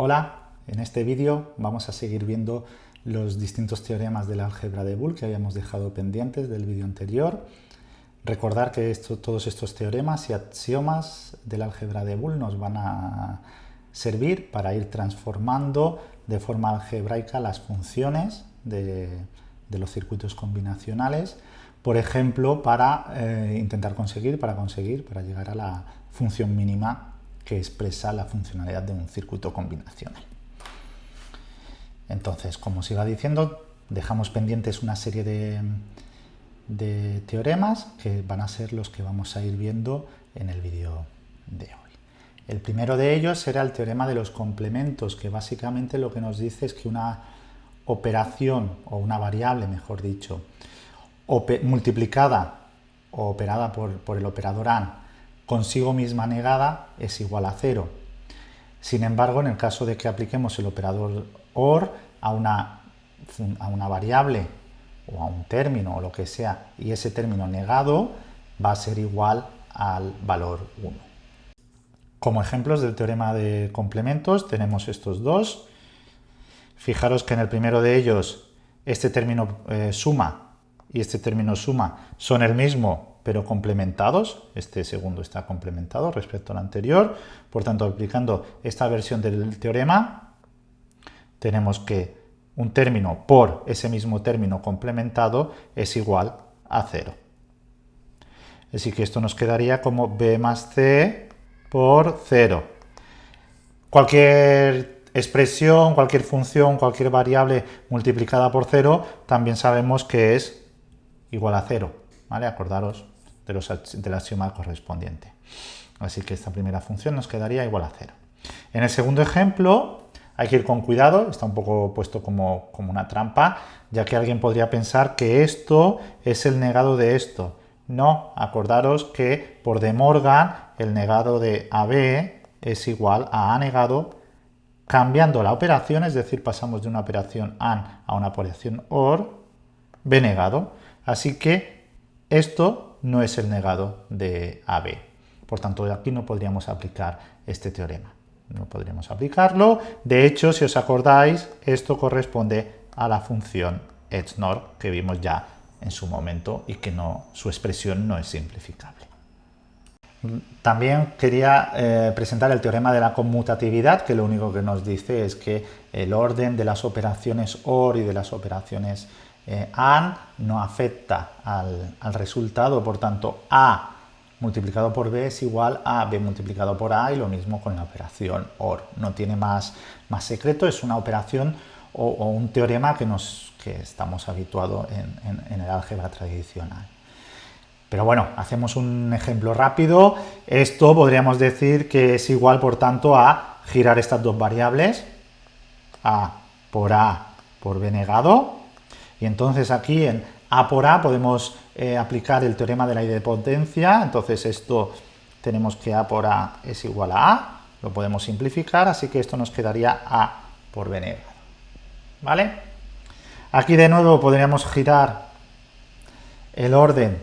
Hola, en este vídeo vamos a seguir viendo los distintos teoremas del álgebra de Boole que habíamos dejado pendientes del vídeo anterior. Recordar que todos estos teoremas y axiomas del álgebra de Boole nos van a servir para ir transformando de forma algebraica las funciones de, los circuitos combinacionales, por ejemplo, para eh, intentar conseguir, para conseguir, para llegar a la función mínima que expresa la funcionalidad de un circuito combinacional. Entonces, como os iba diciendo, dejamos pendientes una serie de, teoremas que van a ser los que vamos a ir viendo en el vídeo de hoy. El primero de ellos será el teorema de los complementos, que básicamente lo que nos dice es que una operación, o una variable, mejor dicho, multiplicada o operada por, por el operador AND consigo misma negada es igual a cero. Sin embargo, en el caso de que apliquemos el operador OR a una, a una variable o a un término o lo que sea, y ese término negado va a ser igual al valor 1. Como ejemplos del teorema de complementos tenemos estos dos. Fijaros que en el primero de ellos este término eh, suma y este término suma son el mismo pero complementados. Este segundo está complementado respecto al anterior. Por tanto, aplicando esta versión del teorema, tenemos que un término por ese mismo término complementado es igual a cero. Así que esto nos quedaría como b más c por 0. Cualquier expresión, cualquier función, cualquier variable multiplicada por 0, también sabemos que es igual a 0. ¿vale? Acordaros de los, del axioma correspondiente. Así que esta primera función nos quedaría igual a cero. En el segundo ejemplo hay que ir con cuidado, está un poco puesto como, como una trampa, ya que alguien podría pensar que esto es el negado de esto. No, acordaros que por De Morgan el negado de AB es igual a A negado cambiando la operación, es decir, pasamos de una operación AND a una operación OR, B negado. Así que esto no es el negado de AB. Por tanto, aquí no podríamos aplicar este teorema. No podríamos aplicarlo. De hecho, si os acordáis, esto corresponde a la función XNOR que vimos ya en su momento y que no, su expresión no es simplificable. También quería eh, presentar el teorema de la conmutatividad, que lo único que nos dice es que el orden de las operaciones OR y de las operaciones eh, AND no afecta al, resultado, por tanto A multiplicado por B es igual a B multiplicado por A y lo mismo con la operación OR. No tiene más, más secreto, es una operación o, un teorema que, nos, que estamos habituados en, el álgebra tradicional. Pero bueno, hacemos un ejemplo rápido. Esto podríamos decir que es igual, por tanto, a girar estas dos variables, A por A por B negado, y entonces aquí en A por A podemos eh, aplicar el teorema de la idempotencia, entonces esto tenemos que A por A es igual a A, lo podemos simplificar, así que esto nos quedaría A por B negado. ¿Vale? Aquí de nuevo podríamos girar el orden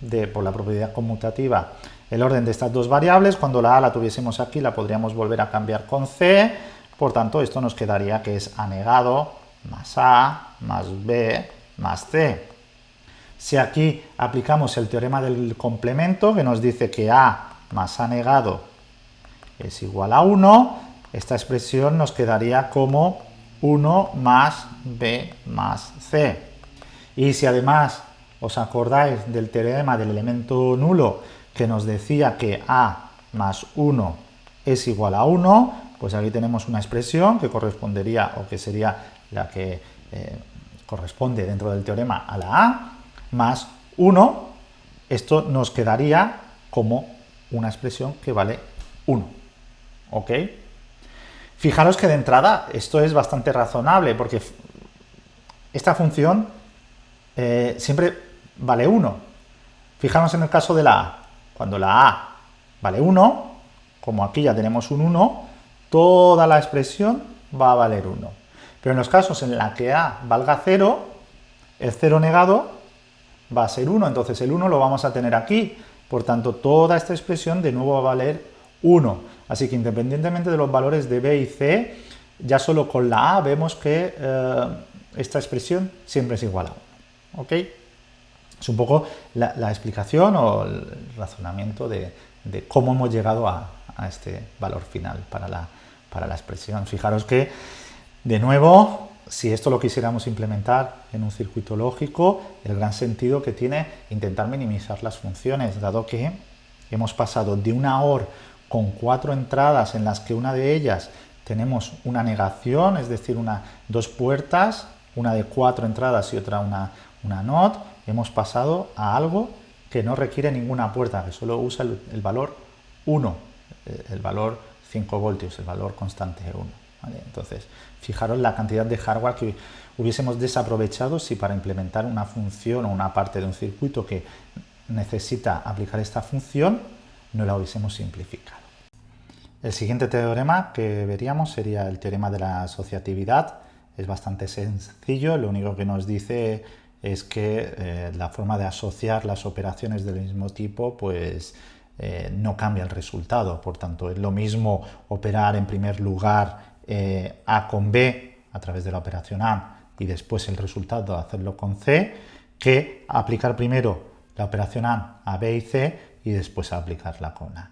de, por la propiedad conmutativa, el orden de estas dos variables, cuando la A la tuviésemos aquí la podríamos volver a cambiar con C, por tanto esto nos quedaría que es A negado más A más B más C. Si aquí aplicamos el teorema del complemento, que nos dice que A más A negado es igual a 1, esta expresión nos quedaría como 1 más B más C. Y si además os acordáis del teorema del elemento nulo que nos decía que A más 1 es igual a 1, pues aquí tenemos una expresión que correspondería o que sería la que eh, corresponde dentro del teorema a la A, más 1, esto nos quedaría como una expresión que vale 1. ¿Ok? Fijaros que de entrada esto es bastante razonable, porque esta función eh, siempre vale 1. Fijaros en el caso de la A. Cuando la A vale 1, como aquí ya tenemos un 1, toda la expresión va a valer 1. Pero en los casos en la que A valga 0, el 0 negado va a ser 1, entonces el 1 lo vamos a tener aquí, por tanto toda esta expresión de nuevo va a valer 1. Así que independientemente de los valores de B y C, ya solo con la A vemos que eh, esta expresión siempre es igual a 1. ¿Ok? Es un poco la, explicación o el razonamiento de, cómo hemos llegado a, este valor final para la, para la expresión. Fijaros que, de nuevo, si esto lo quisiéramos implementar en un circuito lógico, el gran sentido que tiene intentar minimizar las funciones, dado que hemos pasado de una OR con cuatro entradas en las que una de ellas tenemos una negación, es decir, una, dos puertas, una de cuatro entradas y otra una, una NOT, hemos pasado a algo que no requiere ninguna puerta, que solo usa el, valor 1, eh, el valor 5 voltios, el valor constante 1. Entonces, fijaros la cantidad de hardware que hubiésemos desaprovechado si para implementar una función o una parte de un circuito que necesita aplicar esta función, no la hubiésemos simplificado. El siguiente teorema que veríamos sería el teorema de la asociatividad. Es bastante sencillo, lo único que nos dice es que eh, la forma de asociar las operaciones del mismo tipo pues eh, no cambia el resultado. Por tanto, es lo mismo operar en primer lugar eh, A con B a través de la operación A y después el resultado hacerlo con C que aplicar primero la operación A a B y C y después aplicarla con A.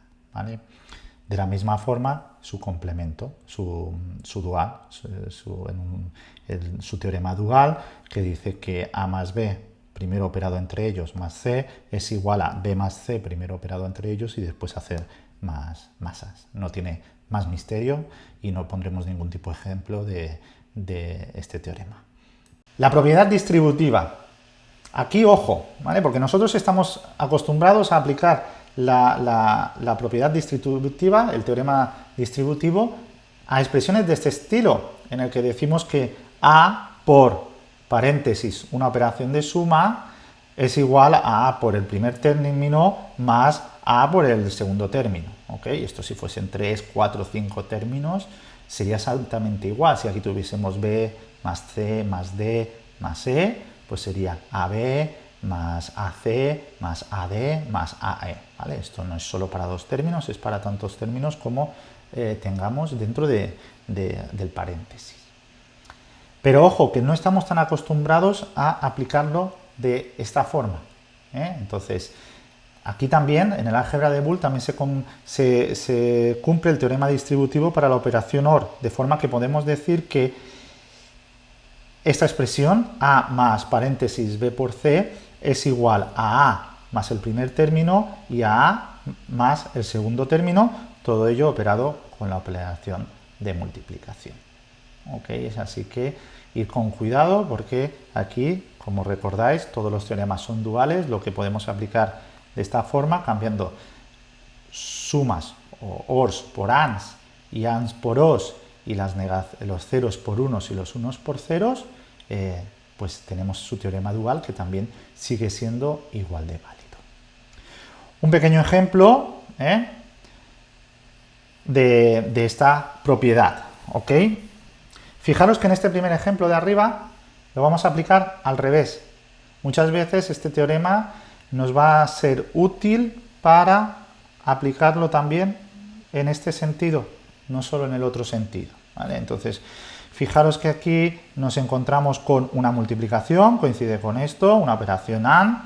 De la misma forma, su complemento, su, dual, su, teorema dual, que dice que A más B, primero operado entre ellos, más C, es igual a B más C, primero operado entre ellos, y después hacer más masas. No tiene más misterio y no pondremos ningún tipo de ejemplo de, este teorema. La propiedad distributiva. Aquí, ojo, porque nosotros estamos acostumbrados a aplicar la, propiedad distributiva, el teorema distributivo, a expresiones de este estilo, en el que decimos que A por paréntesis, una operación de suma, es igual a A por el primer término más A por el segundo término. ¿ok? Esto si fuesen 3, 4, 5 términos, sería exactamente igual. Si aquí tuviésemos B más C más D más E, pues sería AB más AC más AD más AE. ¿vale? Esto no es solo para dos términos, es para tantos términos como eh, tengamos dentro de, del paréntesis. Pero ojo, que no estamos tan acostumbrados a aplicarlo de esta forma. ¿eh? Entonces, aquí también, en el álgebra de Boole, también se, se cumple el teorema distributivo para la operación OR, de forma que podemos decir que esta expresión, A más paréntesis B por C, es igual a A más el primer término y a A más el segundo término, todo ello operado con la operación de multiplicación. ¿Ok? Es así que ir con cuidado porque aquí, como recordáis, todos los teoremas son duales, lo que podemos aplicar de esta forma, cambiando sumas o ORs por ANS y ANS por OS y los ceros por unos y los unos por ceros, eh, pues tenemos su teorema dual que también sigue siendo igual de válido. Un pequeño ejemplo ¿eh? de, esta propiedad. ¿ok? Fijaros que en este primer ejemplo de arriba lo vamos a aplicar al revés. Muchas veces este teorema nos va a ser útil para aplicarlo también en este sentido, no solo en el otro sentido. Entonces, Fijaros que aquí nos encontramos con una multiplicación, coincide con esto, una operación AND,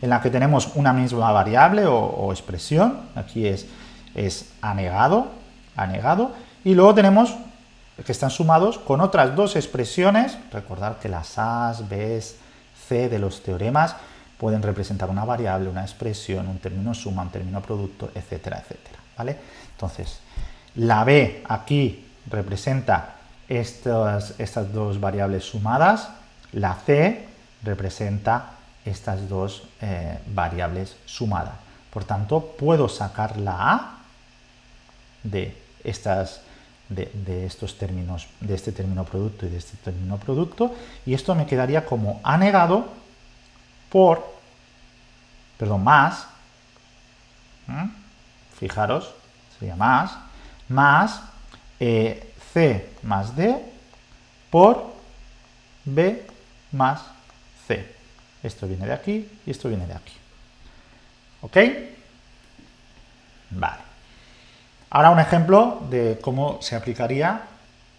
en la que tenemos una misma variable o, expresión, aquí es, es anegado, anegado, y luego tenemos que están sumados con otras dos expresiones, recordar que las A's, B's, C de los teoremas pueden representar una variable, una expresión, un término suma, un término producto, etcétera, etcétera, ¿vale? Entonces, la B aquí representa estas, estas dos variables sumadas, la C representa estas dos eh, variables sumadas. Por tanto, puedo sacar la A de, estas, de, estos términos, de este término producto y de este término producto, y esto me quedaría como A negado por, perdón, más, fijaros, sería más, más eh, C más D por B más C. Esto viene de aquí y esto viene de aquí. ¿Ok? Vale. Ahora un ejemplo de cómo se aplicaría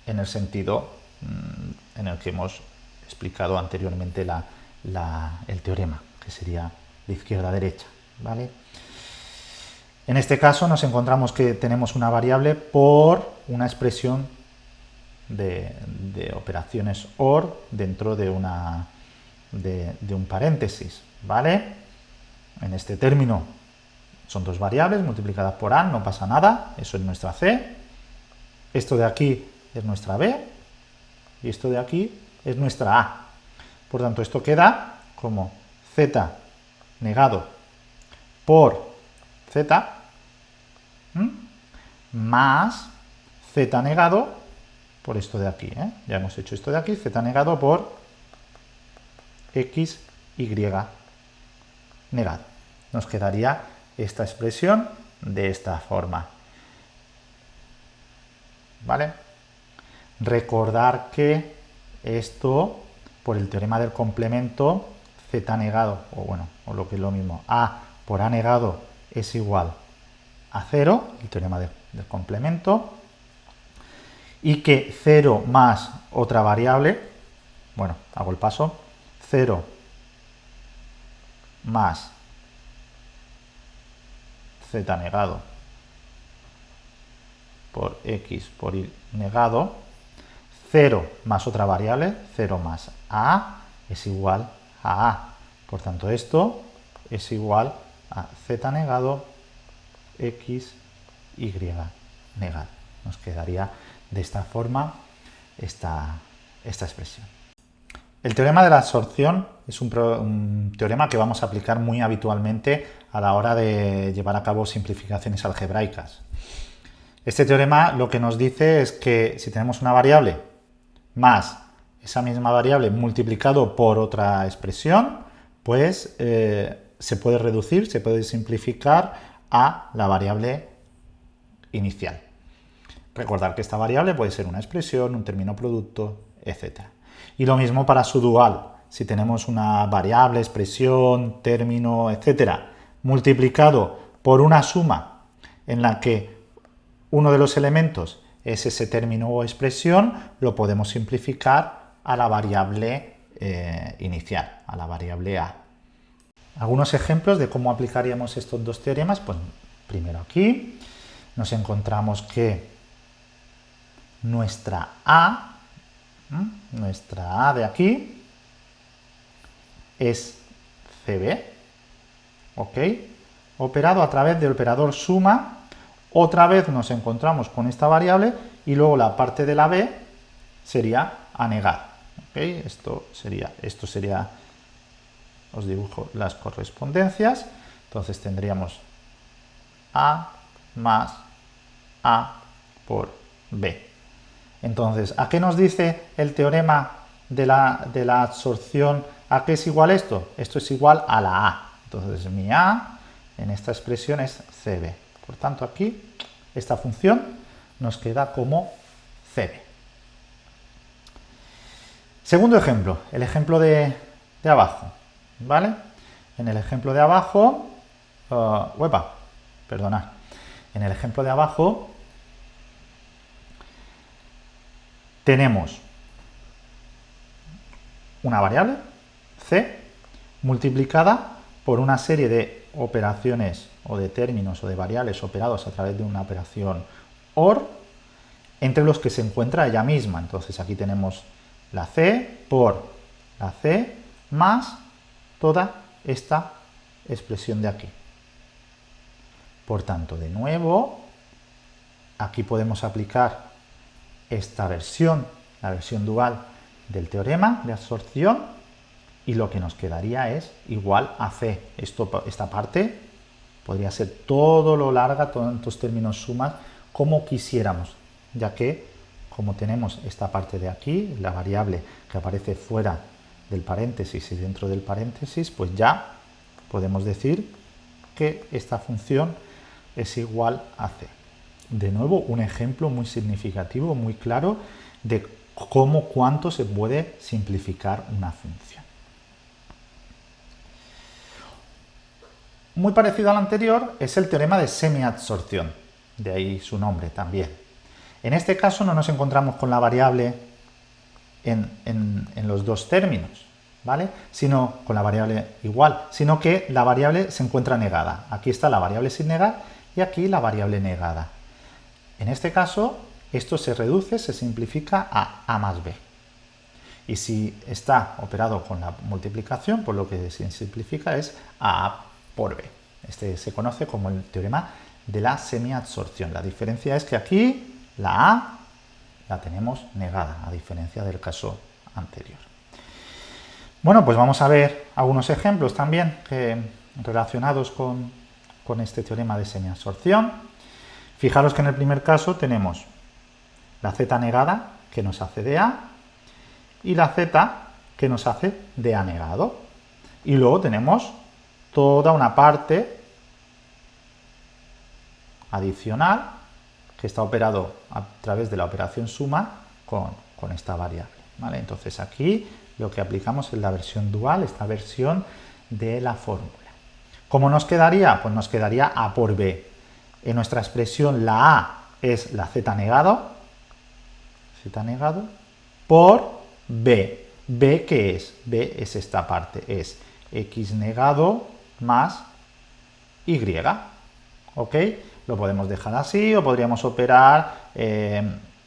en el sentido mm, en el que hemos explicado anteriormente el teorema, que sería de izquierda a derecha. ¿vale? En este caso nos encontramos que tenemos una variable por una expresión de, operaciones OR dentro de, una, de, un paréntesis. ¿vale? En este término son dos variables multiplicadas por A, no pasa nada, eso es nuestra C. Esto de aquí es nuestra B y esto de aquí es nuestra A. Por tanto, esto queda como Z negado por Z más Z negado por esto de aquí. ¿eh? Ya hemos hecho esto de aquí, Z negado por X, Y negado. Nos quedaría esta expresión de esta forma. ¿Vale? Recordar que esto, por el teorema del complemento, z negado, o bueno, o lo que es lo mismo, a por a negado es igual a 0, el teorema del complemento, y que 0 más otra variable, bueno, hago el paso, 0 más z negado por x por y negado, 0 más otra variable, 0 más a, es igual a a. Por tanto, esto es igual a z negado x, y negado. Nos quedaría de esta forma esta, esta expresión. El teorema de la absorción es un, teorema que vamos a aplicar muy habitualmente a la hora de llevar a cabo simplificaciones algebraicas. Este teorema lo que nos dice es que si tenemos una variable más esa misma variable multiplicado por otra expresión, pues eh, se puede reducir, se puede simplificar a la variable inicial. Recordar que esta variable puede ser una expresión, un término producto, etc. Y lo mismo para su dual. Si tenemos una variable, expresión, término, etc., multiplicado por una suma en la que uno de los elementos es ese término o expresión, lo podemos simplificar a la variable eh, inicial, a la variable a. Algunos ejemplos de cómo aplicaríamos estos dos teoremas, pues primero aquí nos encontramos que nuestra A, nuestra A de aquí, es CB, ¿ok? Operado a través del operador suma, otra vez nos encontramos con esta variable y luego la parte de la B sería anegar, ¿ok? Esto sería, esto sería os dibujo las correspondencias, entonces tendríamos A más A por B. Entonces, ¿a qué nos dice el teorema de la, absorción? ¿A qué es igual esto? Esto es igual a la A. Entonces, mi A en esta expresión es CB. Por tanto, aquí esta función nos queda como CB. Segundo ejemplo, el ejemplo de, abajo. ¿vale? En el ejemplo de abajo, uh, perdona, en el ejemplo de abajo tenemos una variable, c, multiplicada por una serie de operaciones o de términos o de variables operados a través de una operación OR, entre los que se encuentra ella misma. Entonces aquí tenemos la c por la c más toda esta expresión de aquí. Por tanto, de nuevo, aquí podemos aplicar esta versión, la versión dual del teorema de absorción, y lo que nos quedaría es igual a C. Esto, esta parte podría ser todo lo larga, estos términos sumas, como quisiéramos, ya que como tenemos esta parte de aquí, la variable que aparece fuera del paréntesis y dentro del paréntesis, pues ya podemos decir que esta función es igual a c. De nuevo, un ejemplo muy significativo, muy claro, de cómo cuánto se puede simplificar una función. Muy parecido al anterior es el teorema de semiabsorción. de ahí su nombre también. En este caso no nos encontramos con la variable en, en los dos términos, ¿vale? Sino con la variable igual, sino que la variable se encuentra negada. Aquí está la variable sin negar y aquí la variable negada. En este caso, esto se reduce, se simplifica a a más b. Y si está operado con la multiplicación, pues lo que se simplifica es a por b. Este se conoce como el teorema de la semiabsorción. La diferencia es que aquí la a la tenemos negada, a diferencia del caso anterior. Bueno, pues vamos a ver algunos ejemplos también relacionados con, con este teorema de semiabsorción. Fijaros que en el primer caso tenemos la z negada, que nos hace de A, y la z, que nos hace de A negado. Y luego tenemos toda una parte adicional que está operado a través de la operación suma con, esta variable. ¿vale? Entonces aquí lo que aplicamos es la versión dual, esta versión de la fórmula. ¿Cómo nos quedaría? Pues nos quedaría A por B. En nuestra expresión la A es la Z negado, Z negado, por B. ¿B qué es? B es esta parte, es X negado más Y. ¿Ok? Lo podemos dejar así o podríamos operar eh,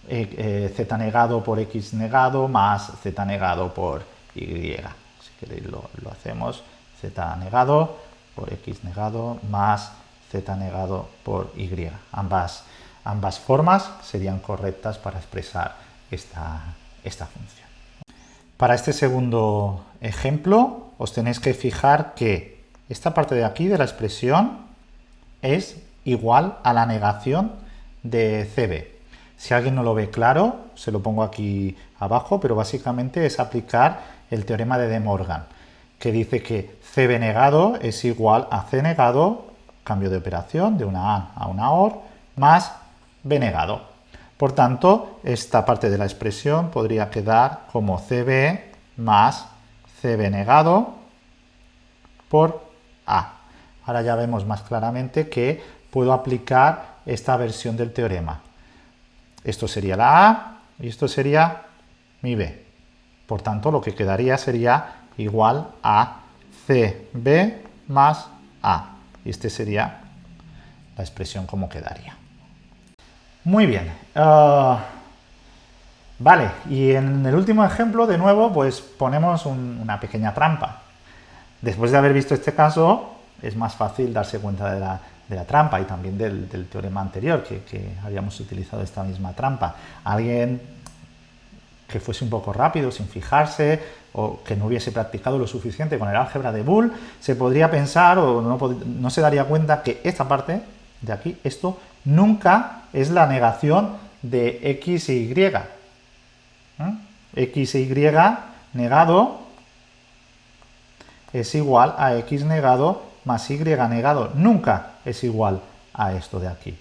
eh, eh, z negado por x negado más z negado por y. Si queréis lo, hacemos z negado por x negado más z negado por y. Ambas, ambas formas serían correctas para expresar esta, esta función. Para este segundo ejemplo os tenéis que fijar que esta parte de aquí de la expresión es igual a la negación de CB. Si alguien no lo ve claro, se lo pongo aquí abajo, pero básicamente es aplicar el teorema de De Morgan, que dice que CB negado es igual a C negado, cambio de operación de una A a una OR, más B negado. Por tanto, esta parte de la expresión podría quedar como CB más CB negado por A. Ahora ya vemos más claramente que puedo aplicar esta versión del teorema. Esto sería la A y esto sería mi B. Por tanto, lo que quedaría sería igual a CB más A. Y este sería la expresión como quedaría. Muy bien. Ah, vale, y en el último ejemplo, de nuevo, pues ponemos una pequeña trampa. Después de haber visto este caso, es más fácil darse cuenta de la, de la trampa y también del, teorema anterior, que, habíamos utilizado esta misma trampa. Alguien que fuese un poco rápido, sin fijarse, o que no hubiese practicado lo suficiente con el álgebra de Boole, se podría pensar o no, se daría cuenta que esta parte de aquí, esto, nunca es la negación de x y. ¿Mm? x e y negado es igual a x negado más y negado. Nunca es igual a esto de aquí.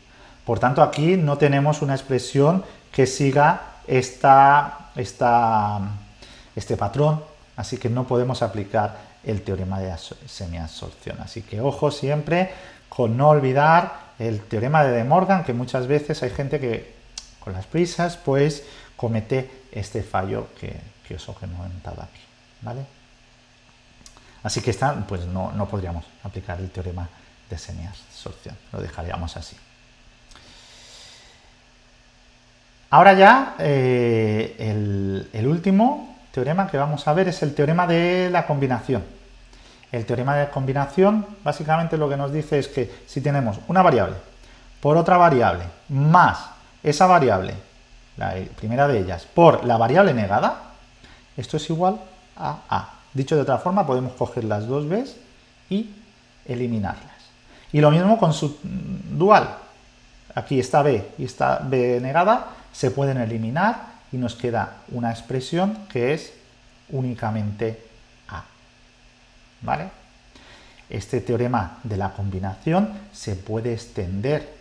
Por tanto, aquí no tenemos una expresión que siga esta, este patrón, así que no podemos aplicar el teorema de semiabsorción. Así que ojo siempre con no olvidar el teorema de De Morgan, que muchas veces hay gente que con las prisas pues comete este fallo que, que os he comentado aquí. ¿vale? Así que esta, pues no, no podríamos aplicar el teorema de semiabsorción. Lo dejaríamos así. Ahora ya eh, el, último teorema que vamos a ver es el teorema de la combinación. El teorema de combinación básicamente lo que nos dice es que si tenemos una variable por otra variable más esa variable, la primera de ellas, por la variable negada, esto es igual a A. Dicho de otra forma, podemos coger las dos B's y eliminarlas. Y lo mismo con su dual. Aquí está B y está B negada, se pueden eliminar y nos queda una expresión que es únicamente A. ¿Vale? Este teorema de la combinación se puede extender,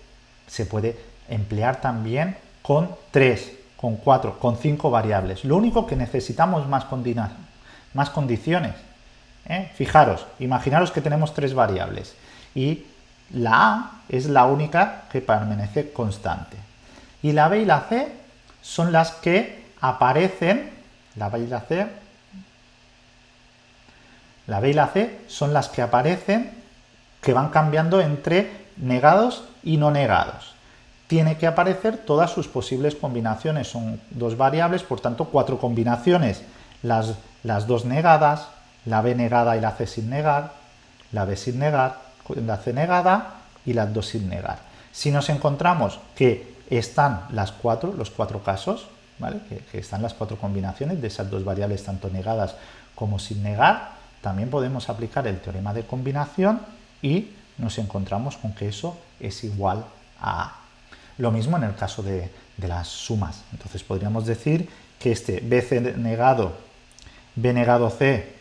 se puede emplear también con 3, con 4, con 5 variables. Lo único que necesitamos más, más condiciones. ¿eh? Fijaros, imaginaros que tenemos tres variables y la A es la única que permanece constante. Y la B y la C son las que aparecen, la B y la C, la B y la C son las que aparecen, que van cambiando entre negados y no negados. Tiene que aparecer todas sus posibles combinaciones, son dos variables, por tanto cuatro combinaciones, las, las dos negadas, la B negada y la C sin negar, la B sin negar, la C negada y las dos sin negar. Si nos encontramos que están las cuatro, los cuatro casos, ¿vale? que, están las cuatro combinaciones de esas dos variables tanto negadas como sin negar, también podemos aplicar el teorema de combinación y nos encontramos con que eso es igual a A. Lo mismo en el caso de, de las sumas. Entonces podríamos decir que este BC negado, B negado C,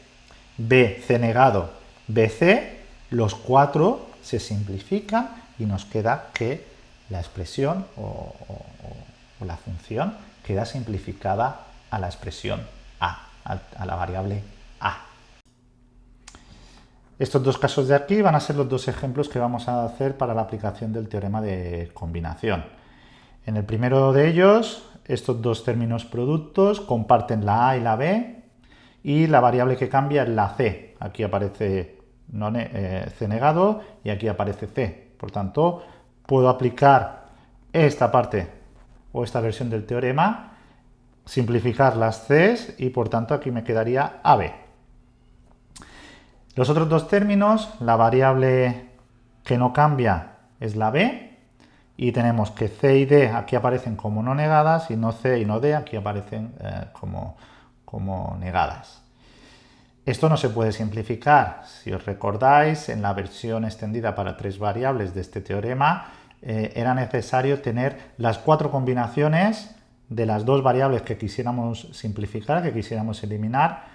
BC negado, BC, los cuatro se simplifican y nos queda que la expresión o, la función queda simplificada a la expresión a, a la variable a. Estos dos casos de aquí van a ser los dos ejemplos que vamos a hacer para la aplicación del teorema de combinación. En el primero de ellos, estos dos términos productos comparten la a y la b y la variable que cambia es la c. Aquí aparece eh, C negado y aquí aparece C. Por tanto, puedo aplicar esta parte o esta versión del teorema, simplificar las Cs y por tanto aquí me quedaría AB. Los otros dos términos, la variable que no cambia es la B y tenemos que C y D aquí aparecen como no negadas y no C y no D aquí aparecen eh, como, como negadas. Esto no se puede simplificar. Si os recordáis, en la versión extendida para tres variables de este teorema, eh, era necesario tener las cuatro combinaciones de las dos variables que quisiéramos simplificar, que quisiéramos eliminar,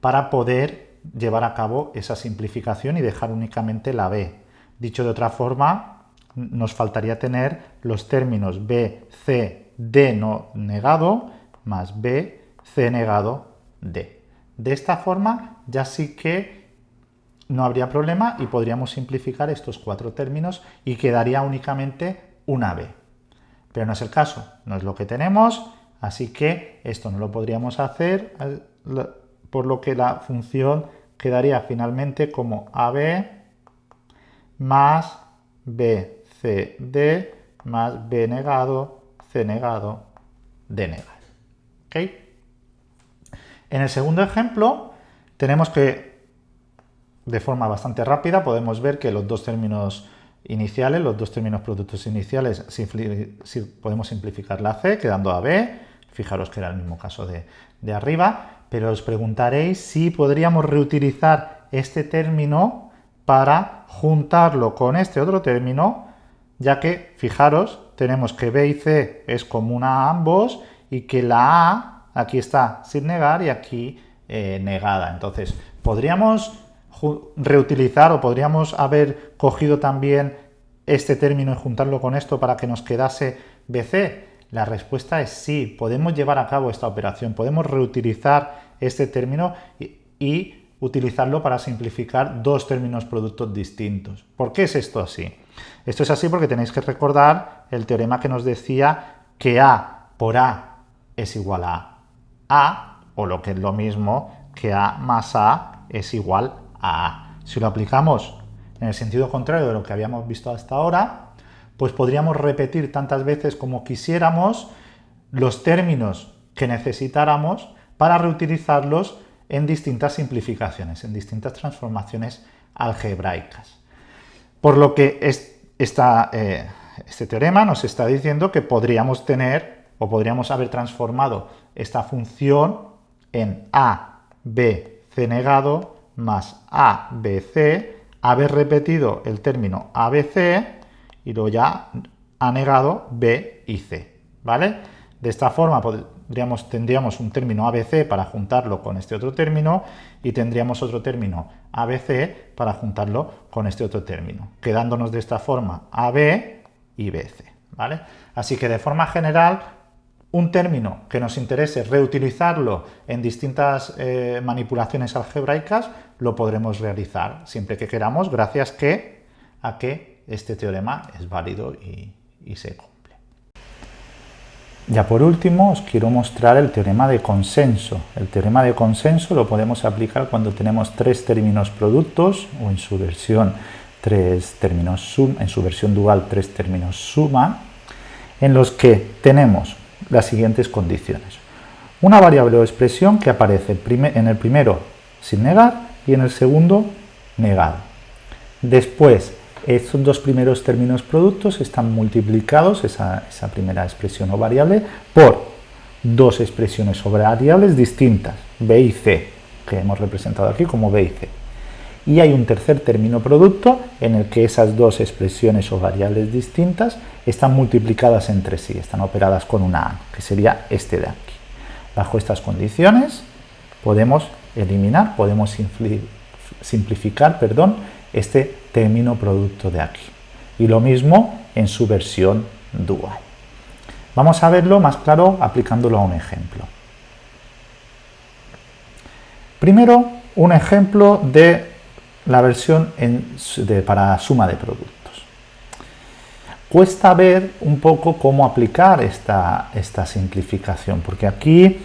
para poder llevar a cabo esa simplificación y dejar únicamente la b. Dicho de otra forma, nos faltaría tener los términos b, c, d no negado, más b, c negado, d. De esta forma ya sí que no habría problema y podríamos simplificar estos cuatro términos y quedaría únicamente una b. Pero no es el caso, no es lo que tenemos, así que esto no lo podríamos hacer, por lo que la función quedaría finalmente como ab más bcd más b negado, c negado, d negado. ¿Okay? En el segundo ejemplo tenemos que, de forma bastante rápida, podemos ver que los dos términos iniciales, los dos términos productos iniciales, podemos simplificar la C quedando a B, fijaros que era el mismo caso de, de arriba, pero os preguntaréis si podríamos reutilizar este término para juntarlo con este otro término, ya que, fijaros, tenemos que B y C es común a ambos y que la A aquí está sin negar y aquí eh, negada. Entonces, podríamos reutilizar o podríamos haber cogido también este término y juntarlo con esto para que nos quedase BC. La respuesta es sí, podemos llevar a cabo esta operación, podemos reutilizar este término y, y utilizarlo para simplificar dos términos productos distintos. ¿Por qué es esto así? Esto es así porque tenéis que recordar el teorema que nos decía que A por A es igual a A. O lo que es lo mismo, que A más A es igual a. Si lo aplicamos en el sentido contrario de lo que habíamos visto hasta ahora, pues podríamos repetir tantas veces como quisiéramos los términos que necesitáramos para reutilizarlos en distintas simplificaciones, en distintas transformaciones algebraicas. Por lo que eh, este teorema nos está diciendo que podríamos tener o podríamos haber transformado esta función en a, b, c negado más a, b, c, haber repetido el término ABC y luego ya ha negado B y C, ¿vale? De esta forma podríamos, tendríamos un término ABC para juntarlo con este otro término y tendríamos otro término ABC para juntarlo con este otro término, quedándonos de esta forma AB y BC, ¿vale? Así que de forma general un término que nos interese reutilizarlo en distintas eh, manipulaciones algebraicas, lo podremos realizar siempre que queramos, gracias que, a que este teorema es válido y, se cumple. Ya por último os quiero mostrar el teorema de consenso. El teorema de consenso lo podemos aplicar cuando tenemos tres términos productos o en su versión tres términos sum, en su versión dual tres términos suma, en los que tenemos las siguientes condiciones. Una variable o expresión que aparece en el primero sin negar y en el segundo negado. Después, estos dos primeros términos productos están multiplicados, esa, esa primera expresión o variable, por dos expresiones o variables distintas, b y c, que hemos representado aquí como b y c y hay un tercer término producto en el que esas dos expresiones o variables distintas están multiplicadas entre sí, están operadas con una A, que sería este de aquí. Bajo estas condiciones podemos eliminar, podemos simplificar perdón, este término producto de aquí. Y lo mismo en su versión dual. Vamos a verlo más claro aplicándolo a un ejemplo. Primero, un ejemplo de la versión para suma de productos. Cuesta ver un poco cómo aplicar esta, esta simplificación, porque aquí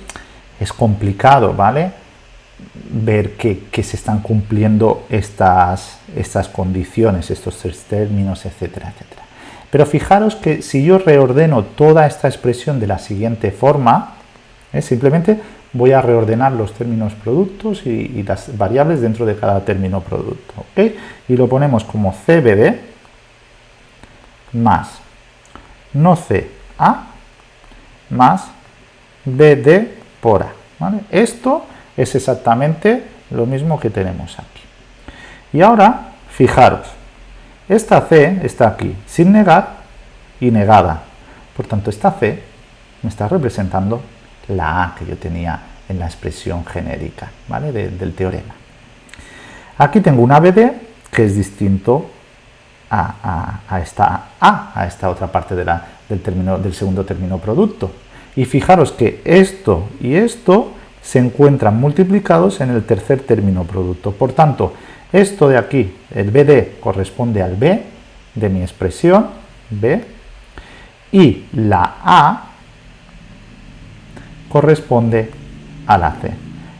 es complicado, ¿vale? Ver que, se están cumpliendo estas, estas condiciones, estos tres términos, etcétera, etcétera. Pero fijaros que si yo reordeno toda esta expresión de la siguiente forma, ¿eh? simplemente voy a reordenar los términos productos y, las variables dentro de cada término producto. Y lo ponemos como CBD más no CA más BD por A. Esto es exactamente lo mismo que tenemos aquí. Y ahora, fijaros, esta C está aquí sin negar y negada. Por tanto, esta C me está representando la A que yo tenía en la expresión genérica ¿vale? del teorema. Aquí tengo una BD que es distinto a, esta A, a esta otra parte del, término, del segundo término producto. Y fijaros que esto y esto se encuentran multiplicados en el tercer término producto. Por tanto, esto de aquí, el BD, corresponde al B de mi expresión, B, y la A corresponde a la C.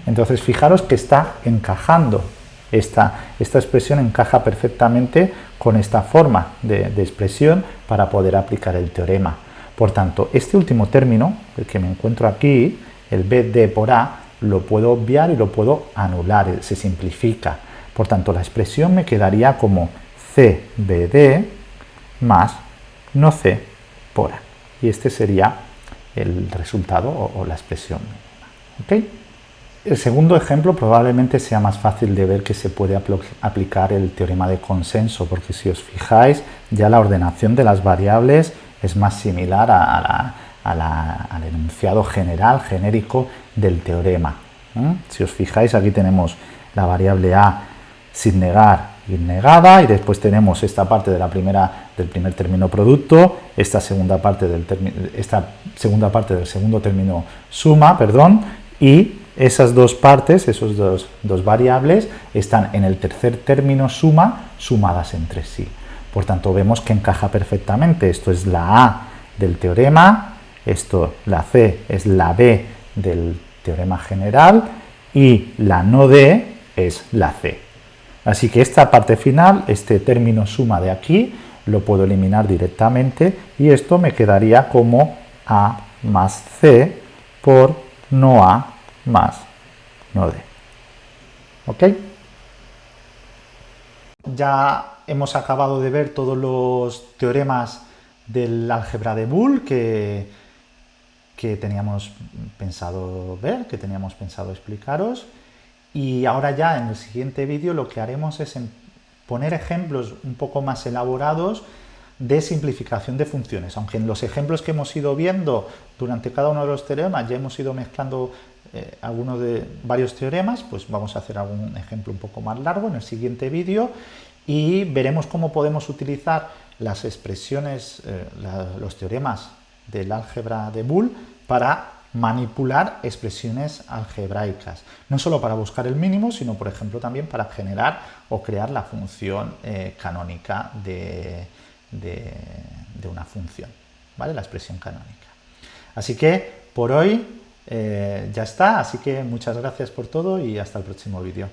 Entonces fijaros que está encajando, esta, esta expresión encaja perfectamente con esta forma de, expresión para poder aplicar el teorema. Por tanto, este último término, el que me encuentro aquí, el BD por A, lo puedo obviar y lo puedo anular, se simplifica. Por tanto, la expresión me quedaría como CBD más no C por A. Y este sería el resultado o, la expresión mínima. El segundo ejemplo probablemente sea más fácil de ver que se puede aplicar el teorema de consenso, porque si os fijáis, ya la ordenación de las variables es más similar al enunciado general, genérico del teorema. Si os fijáis, aquí tenemos la variable a sin negar negada y después tenemos esta parte de la primera, del primer término producto, esta segunda parte del, esta segunda parte del segundo término suma, perdón, y esas dos partes, esos dos, dos variables, están en el tercer término suma sumadas entre sí. Por tanto, vemos que encaja perfectamente. Esto es la A del teorema, esto, la C, es la B del teorema general y la no D es la C. Así que esta parte final, este término suma de aquí, lo puedo eliminar directamente y esto me quedaría como A más C por no A más no D. ¿Ok? Ya hemos acabado de ver todos los teoremas del álgebra de Boole que, que teníamos pensado ver, que teníamos pensado explicaros. Y ahora ya en el siguiente vídeo lo que haremos es poner ejemplos un poco más elaborados de simplificación de funciones, aunque en los ejemplos que hemos ido viendo durante cada uno de los teoremas ya hemos ido mezclando eh, algunos de varios teoremas, pues vamos a hacer algún ejemplo un poco más largo en el siguiente vídeo y veremos cómo podemos utilizar las expresiones, eh, los teoremas del álgebra de Boole para manipular expresiones algebraicas, no solo para buscar el mínimo, sino por ejemplo también para generar o crear la función eh, canónica de, una función, ¿vale? la expresión canónica. Así que por hoy eh, ya está, así que muchas gracias por todo y hasta el próximo vídeo.